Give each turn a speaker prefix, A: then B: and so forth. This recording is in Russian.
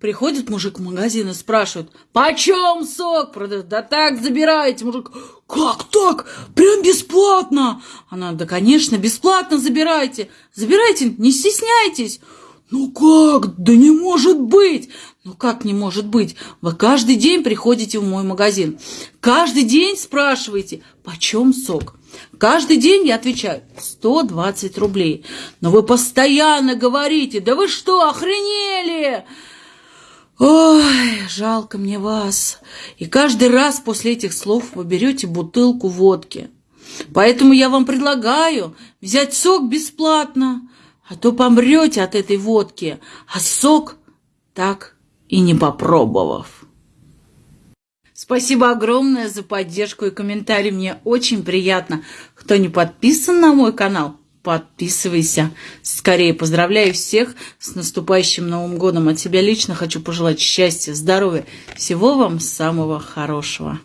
A: Приходит мужик в магазин и спрашивает, почем сок продают? Да так забираете, мужик. Как так? Прям бесплатно? Она, да, конечно, бесплатно забирайте. Забирайте, не стесняйтесь. Ну как? Да не может быть! Ну как не может быть? Вы каждый день приходите в мой магазин. Каждый день спрашиваете, почем сок? Каждый день я отвечаю, 120 рублей. Но вы постоянно говорите, да вы что, охренели? Ой, жалко мне вас. И каждый раз после этих слов вы берете бутылку водки. Поэтому я вам предлагаю взять сок бесплатно а то помрете от этой водки, а сок так и не попробовав. Спасибо огромное за поддержку и комментарий. Мне очень приятно. Кто не подписан на мой канал, подписывайся. Скорее поздравляю всех с наступающим Новым годом. От себя лично хочу пожелать счастья, здоровья, всего вам самого хорошего.